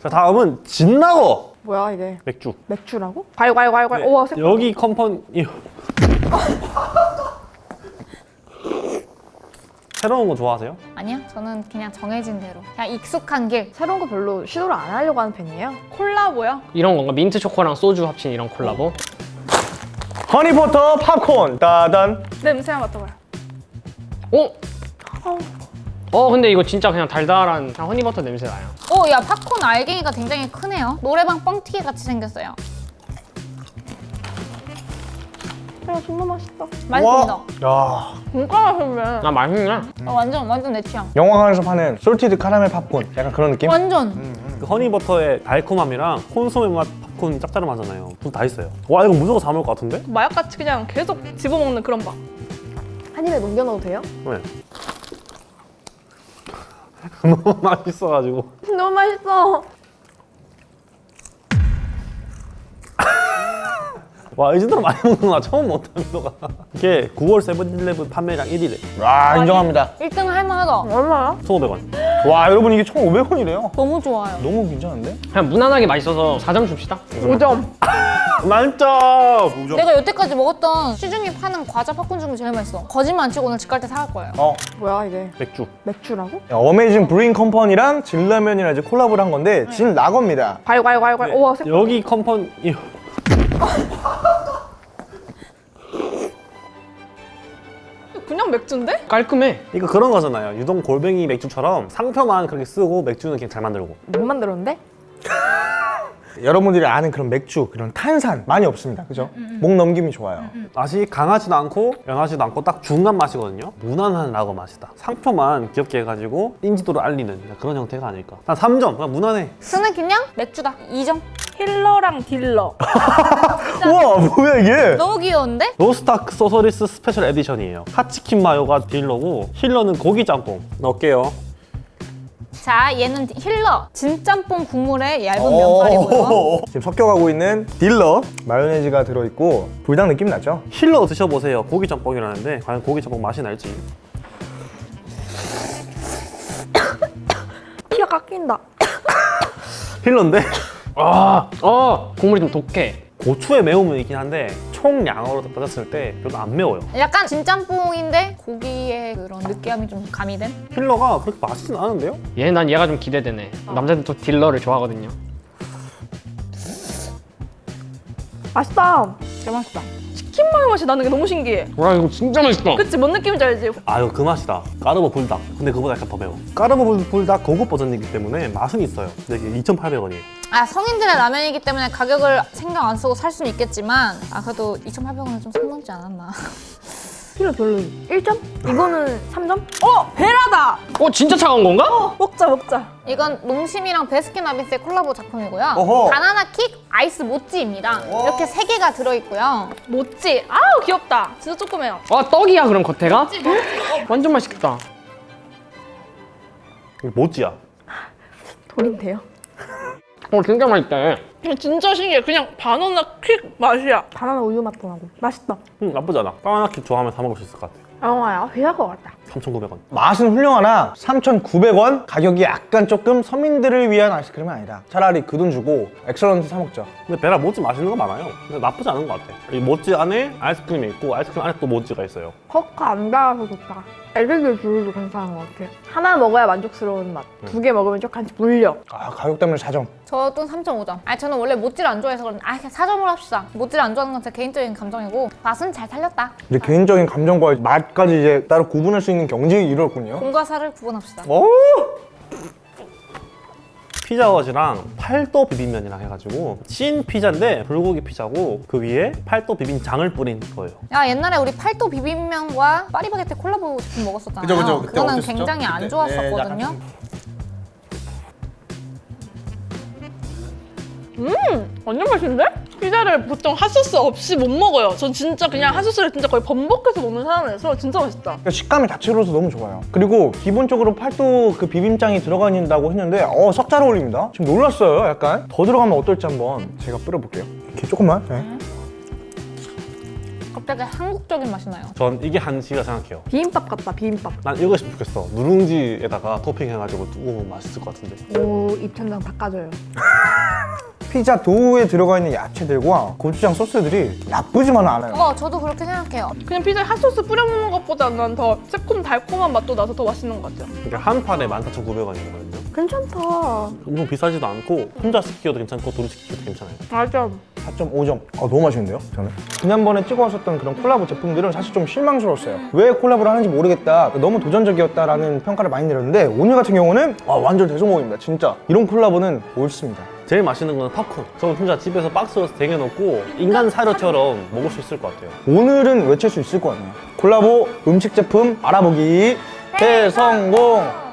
자 다음은 진라거 뭐야 이게 맥주 맥주라고? 괄괄괄괄 우와 색 여기 컴퍼니 새로운 거 좋아하세요? 아니요, 저는 그냥 정해진 대로. 그냥 익숙한 길. 새로운 거 별로 시도를 안 하려고 하는 편이에요 콜라보요? 이런 건가? 민트 초코랑 소주 합친 이런 콜라보? 허니버터 팝콘 따단 냄새 한번 맡아봐요 어? 어 근데 이거 진짜 그냥 달달한 그냥 honey butter 냄새 나요 오, 야, 팝콘 알갱이가 굉장히 크네요. 노래방 뻥튀기 같이 생겼어요. 야 정말 맛있다 맛있습니다. 야 진짜 맛있네 아 맛있네 어, 완전, 완전 내 취향. 영화관에서 파는 salted caramel 팝콘 약간 그런 느낌? 완전. 그 honey butter의 달콤함이랑 콘소메 맛 팝콘 짭짤하잖아요 둘다 있어요 와 이거 무조건 사 먹을 것 같은데? 마약같이 그냥 계속 집어먹는 그런 맛 한입에 넘겨 넣어도 돼요? 네 너무 맛있어가지고. 너무 맛있어. 와 이 정도로 많이 먹는구나. 처음 먹다 민호가. 이게 9월 세븐일레븐 판매량 1위래. 와 인정합니다. 1등 할만하다. 얼마야? 1,500원. 와 여러분 이게 1,500원이래요. 너무 좋아요. 너무 괜찮은데? 그냥 무난하게 맛있어서 4점 줍시다. 5점 만점! 내가 여태까지 먹었던 시중에 파는 과자 팝콘 중에 제일 맛있어. 거짓말 안 치고 오늘 집 갈 때 사갈 거예요. 어 뭐야 이게 맥주 맥주라고? 야, 어메이징 브루잉 컴퍼니랑 진라면이랑 이제 콜라보를 한 건데 진라거입니다 괄괄괄괄 우와 색 여기 컴퍼니 그냥 맥주인데? 깔끔해 이거 그런 거잖아요 유동 골뱅이 맥주처럼 상표만 그렇게 쓰고 맥주는 그냥 잘 만들고 못 만들었는데? 여러분들이 아는 그런 맥주 그런 탄산 많이 없습니다. 그죠? 목 넘김이 좋아요. 맛이 강하지도 않고 연하지도 않고 딱 중간 맛이거든요. 무난한 라거 맛이다. 상표만 귀엽게 해가지고 인지도를 알리는 그런 형태가 아닐까. 난 3점. 그냥 무난해. 쓰는 그냥 맥주다. 2점. healer랑 dealer. 우와 뭐야 이게? 너무 귀여운데? 로스트아크 소서리스 special edition이에요. 카치킨 마요가 dealer고 healer는 고기 짬뽕. 넣을게요 자, 얘는 healer. 진짬뽕 국물에 얇은 면발이고요. 오. 지금 섞여가고 있는 딜러 마요네즈가 들어있고 불닭 느낌 나죠? healer 드셔보세요 고기 짬뽕이라는데 과연 고기 짬뽕 맛이 날지 피가 깎인다 healer인데 아, 어 국물이 좀 독해 고추의 매움은 있긴 한데 총량으로 따졌을 때 별로 안 매워요 약간 진짬뽕인데 고기의 그런 느끼함이 좀 가미된? 힐러가 그렇게 맛있진 않은데요? 얘 난 얘가 좀 기대되네 남자들 또 딜러를 좋아하거든요 맛있다 개 맛있다. 치킨 마요 맛이 나는 게 너무 신기해. 와 이거 진짜 맛있다. 그치? 뭔 느낌인지 알지? 아유 그 맛이다. 까르보 불닭. 근데 그보다 약간 더 매워. 까르보 불- 불닭 고급 버전이기 때문에 맛은 있어요. 근데 이게 2,800원이에요. 아 성인들의 라면이기 때문에 가격을 신경 안 쓰고 살 수는 있겠지만 아 그래도 2,800원은 좀선 넘지 않았나 healer 별로 1점? 이거는 3점? 어! 베라다! 어 진짜 차가운 건가? 먹자 먹자 이건 농심이랑 베스킨라빈스의 콜라보 작품이고요 어허. 바나나 킥 아이스 모찌입니다 이렇게 세 개가 들어있고요 모찌 아우 귀엽다 진짜 조그매요 아 떡이야 그럼 겉에가? 완전 맛있겠다 이게 모찌야 돌인데요? 어 진짜 맛있다. 진짜 신기해. 그냥 바나나 킥 맛이야. 바나나 우유 맛도 나고. 맛있다. 음, 나쁘지 않아. 바나나 킥 좋아하면 사 먹을 수 있을 것 같아 얼마야. 비쌀 것 같다. 3,900원. 맛은 훌륭하나 3,900원? 가격이 약간 조금 서민들을 위한 아이스크림은 아니다. 차라리 그 돈 주고 엑설런트 사 먹자. 근데 베라 모찌 맛있는 거 많아요. 근데 나쁘지 않은 것 같아. 이 모찌 안에 아이스크림이 있고 아이스크림 안에 또 모찌가 있어요. 커가 안 달아서 좋다. 애들들 주로도 괜찮은 것 같아. 하나 먹어야 만족스러운 맛. 두 개 먹으면 조금씩 물려. 아 가격 때문에 4점 저도 3.5점. 아 저는 원래 모찌를 안 좋아해서 그런데 아 그냥 4점으로 합시다. 모찌를 안 좋아하는 건 제 개인적인 감정이고. 맛은 잘 살렸다. 이제 개인적인 감정과 맛 까지 이제 따로 구분할 수 있는 경지에 이르렀군요 공과 사를 구분합시다 오! 피자헛이랑 팔도 비빔면이랑 해가지고 찐 피자인데 불고기 피자고 그 위에 팔도 비빔장을 뿌린 거예요 야 옛날에 우리 팔도 비빔면과 파리바게뜨 콜라보 제품 먹었었잖아요 그죠, 그죠. 그때 거는 어땠었죠? 굉장히 안 그때. 좋았었거든요 네, 약간 완전 맛있는데? 피자를 보통 핫소스 없이 못 먹어요 전 진짜 그냥 핫소스를 진짜 거의 번복해서 먹는 사람이라서 진짜 맛있다 그러니까 식감이 자체로서 너무 좋아요 그리고 기본적으로 팔도 그 비빔장이 들어가는다고 했는데 어, 썩잘 어울립니다 지금 놀랐어요 약간 더 들어가면 어떨지 한번 제가 뿌려볼게요 이렇게 조금만 네. 되게 한국적인 맛이 나요. 전 이게 한식이라 생각해요. 비빔밥 같다 비빔밥. 난 이것이 좋겠어. 누룽지에다가 토핑해가지고 두고 먹으면 맛있을 것 같은데. 오 입천장 바꿔줘요. 피자 도우에 들어가 있는 야채들과 고추장 소스들이 나쁘지만은 않아요. 어, 저도 그렇게 생각해요. 그냥 피자에 핫소스 뿌려 먹는 것보다 난 더 새콤 달콤한 맛도 나서 더 맛있는 것 같아요. 이게 한 판에 14,900원이거든요. 괜찮다. 엄청 비싸지도 않고 혼자 시키기도 괜찮고 둘이 시키기도 괜찮아요. 맞아. 4.5점. 아, 너무 맛있는데요? 저는? 지난번에 찍어왔었던 그런 콜라보 제품들은 사실 좀 실망스러웠어요. 왜 콜라보를 하는지 모르겠다. 너무 도전적이었다라는 평가를 많이 내렸는데 오늘 같은 경우는 아, 완전 대성공입니다. 진짜. 이런 콜라보는 옳습니다. 제일 맛있는 건 팝콘. 저는 진짜 집에서 박스로 쟁여놓고 인간 사료처럼 먹을 수 있을 것 같아요. 오늘은 외칠 수 있을 것 같네요. 콜라보 음식 제품 알아보기 대성공!